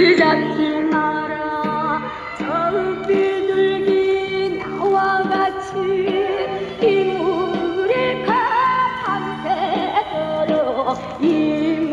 길잡지 마라 처음 비둘기 나와 같이 이 물에 가밤새도록 이